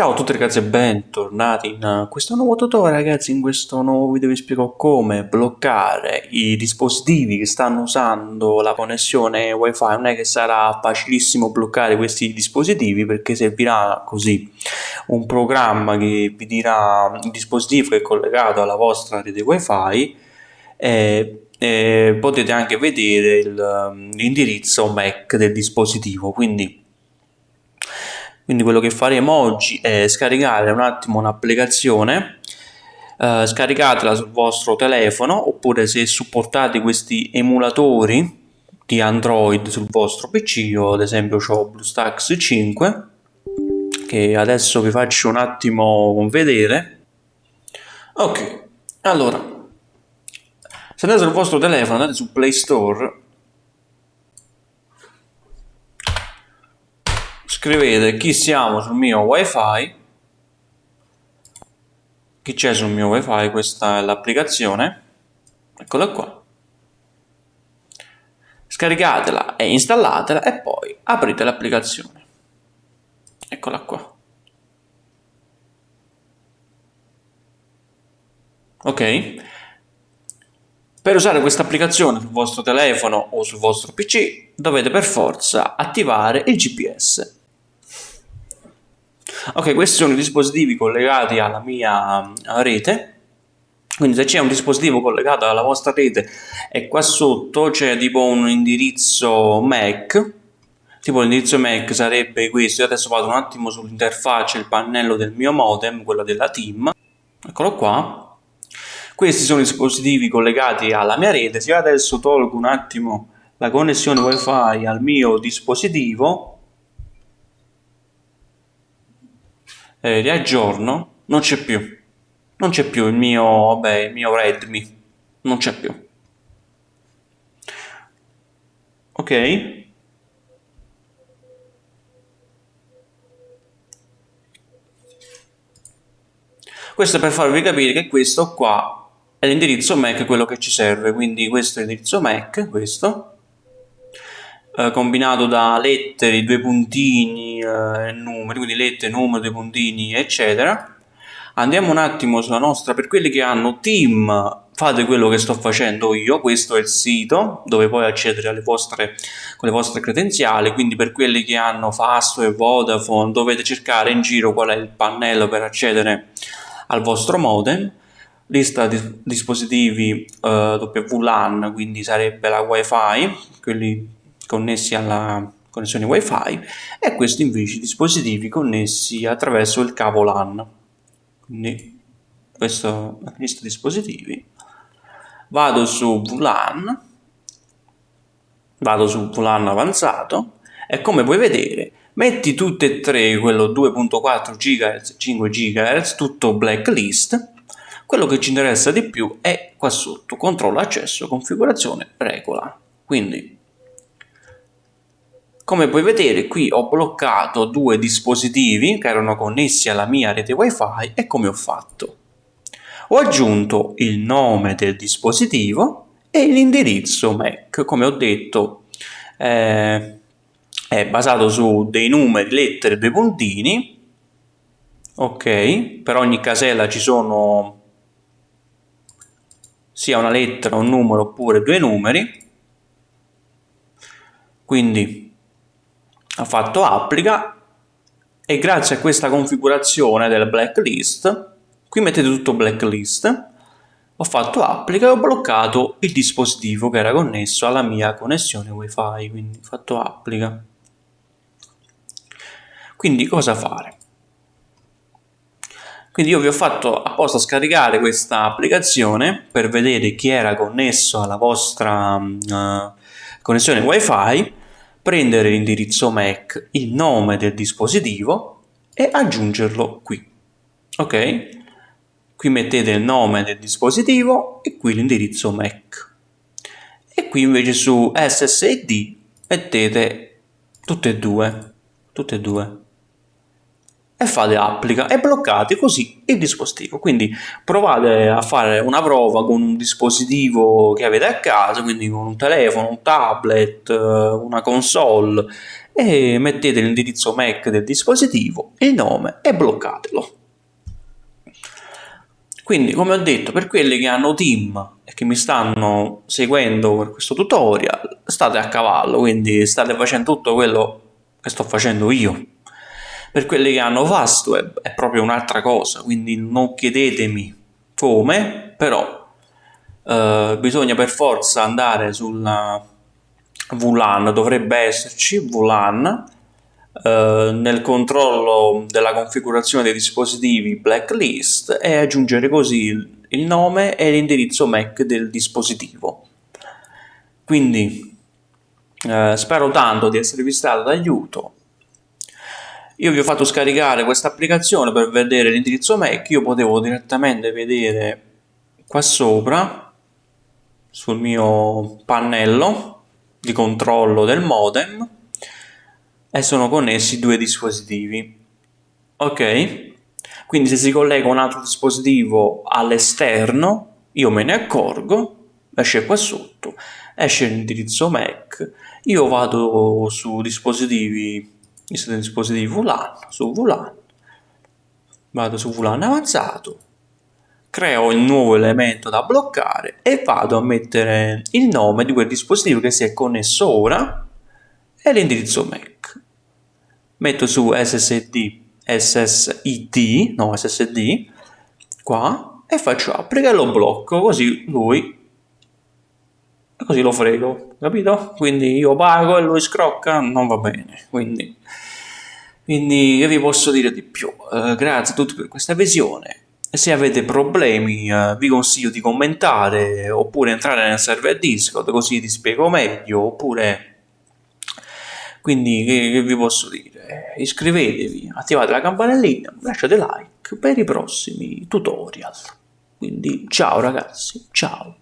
Ciao a tutti ragazzi e bentornati in questo nuovo tutorial ragazzi, in questo nuovo video vi spiego come bloccare i dispositivi che stanno usando la connessione wifi, non è che sarà facilissimo bloccare questi dispositivi perché servirà così un programma che vi dirà il dispositivo che è collegato alla vostra rete wifi e, e potete anche vedere l'indirizzo MAC del dispositivo, quindi quindi quello che faremo oggi è scaricare un attimo un'applicazione eh, scaricatela sul vostro telefono oppure se supportate questi emulatori di Android sul vostro PC io ad esempio ho BlueStacks 5 che adesso vi faccio un attimo vedere. Ok allora se andate sul vostro telefono andate su Play Store scrivete chi siamo sul mio wifi. Chi c'è sul mio wifi? Questa è l'applicazione. Eccola qua. Scaricatela e installatela e poi aprite l'applicazione. Eccola qua. Ok? Per usare questa applicazione sul vostro telefono o sul vostro pc dovete per forza attivare il gps ok questi sono i dispositivi collegati alla mia rete. Quindi se c'è un dispositivo collegato alla vostra rete e qua sotto c'è tipo un indirizzo MAC tipo l'indirizzo MAC sarebbe questo. Io adesso vado un attimo sull'interfaccia il pannello del mio modem quello della team. Eccolo qua. Questi sono i dispositivi collegati alla mia rete. Se io adesso tolgo un attimo la connessione wifi al mio dispositivo eh, riaggiorno, non c'è più. Non c'è più il mio, vabbè, il mio Redmi. Non c'è più. Ok? Questo è per farvi capire che questo qua è l'indirizzo MAC, quello che ci serve. Quindi questo è l'indirizzo MAC, questo eh, combinato da lettere, due puntini e eh, numeri, quindi lettere, numeri, due puntini, eccetera. Andiamo un attimo sulla nostra, per quelli che hanno team, fate quello che sto facendo io, questo è il sito dove puoi accedere alle vostre, con le vostre credenziali, quindi per quelli che hanno Fasto e Vodafone dovete cercare in giro qual è il pannello per accedere al vostro modem, lista di dispositivi uh, WLAN, quindi sarebbe la wifi, quelli connessi alla connessione wifi e questi invece dispositivi connessi attraverso il cavo LAN. Quindi questo lista dispositivi. Vado su VLAN vado su VLAN avanzato e come puoi vedere metti tutte e tre quello 2.4 GHz 5 GHz tutto blacklist. Quello che ci interessa di più è qua sotto controllo accesso configurazione regola. Quindi come puoi vedere qui ho bloccato due dispositivi che erano connessi alla mia rete wifi e come ho fatto? Ho aggiunto il nome del dispositivo e l'indirizzo MAC, come ho detto eh, è basato su dei numeri, lettere, due puntini, ok, per ogni casella ci sono sia una lettera, un numero oppure due numeri, quindi ha fatto applica e grazie a questa configurazione del blacklist qui mettete tutto blacklist ho fatto applica e ho bloccato il dispositivo che era connesso alla mia connessione wifi quindi ho fatto applica. Quindi cosa fare? Quindi io vi ho fatto apposta scaricare questa applicazione per vedere chi era connesso alla vostra uh, connessione wifi prendere l'indirizzo MAC, il nome del dispositivo e aggiungerlo qui. Ok? Qui mettete il nome del dispositivo e qui l'indirizzo MAC. E qui invece su SSID mettete tutte e due, tutte e due e fate applica e bloccate così il dispositivo quindi provate a fare una prova con un dispositivo che avete a casa quindi con un telefono, un tablet, una console e mettete l'indirizzo MAC del dispositivo, il nome e bloccatelo. Quindi, come ho detto, per quelli che hanno team e che mi stanno seguendo per questo tutorial, state a cavallo, quindi state facendo tutto quello che sto facendo io. Per quelli che hanno Fastweb è proprio un'altra cosa, quindi non chiedetemi come, però eh, bisogna per forza andare sulla VLAN, dovrebbe esserci VLAN, eh, nel controllo della configurazione dei dispositivi blacklist e aggiungere così il nome e l'indirizzo MAC del dispositivo. Quindi eh, spero tanto di esservi stato d'aiuto. Io vi ho fatto scaricare questa applicazione per vedere l'indirizzo MAC, io potevo direttamente vedere qua sopra sul mio pannello di controllo del modem e sono connessi due dispositivi. Ok? Quindi se si collega un altro dispositivo all'esterno, io me ne accorgo, esce qua sotto, esce l'indirizzo MAC, io vado su dispositivi, dispositivi VLAN, su VLAN, vado su VLAN avanzato, creo il nuovo elemento da bloccare e vado a mettere il nome di quel dispositivo che si è connesso ora e l'indirizzo MAC. Metto su SSD, SSID, no SSD, qua, e faccio applica e lo blocco, così lui, così lo frego, capito? Quindi io pago e lui scrocca, non va bene, quindi... Quindi che vi posso dire di più? Uh, grazie a tutti per questa visione. Se avete problemi uh, vi consiglio di commentare oppure entrare nel server Discord così ti spiego meglio oppure quindi che, che vi posso dire? Iscrivetevi, attivate la campanellina, lasciate like per i prossimi tutorial. Quindi ciao ragazzi, ciao!